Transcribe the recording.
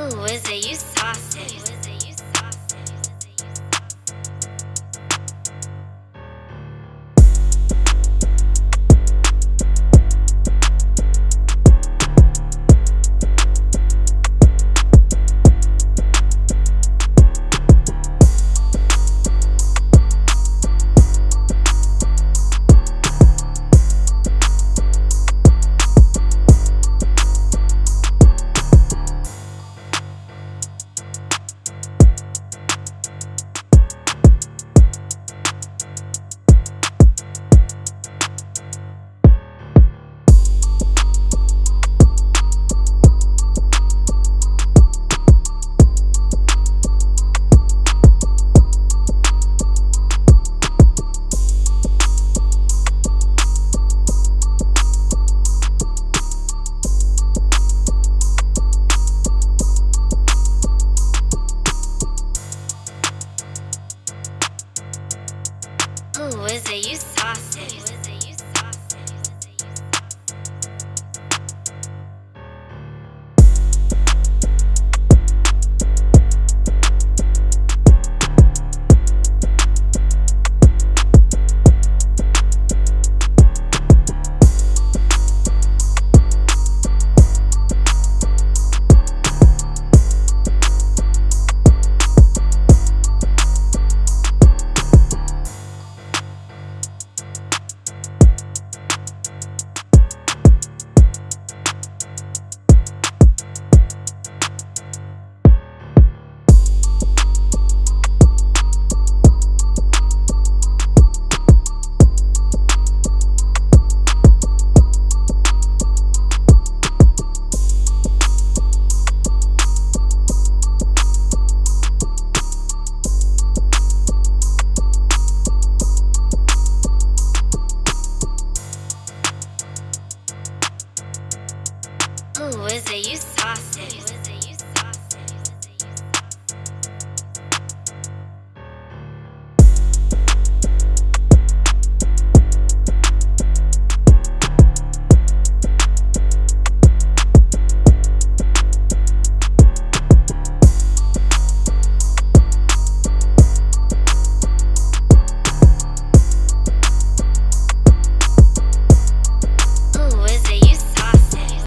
Who is it? You saucy. Who is is it you saucy? Ooh, is it you saucy?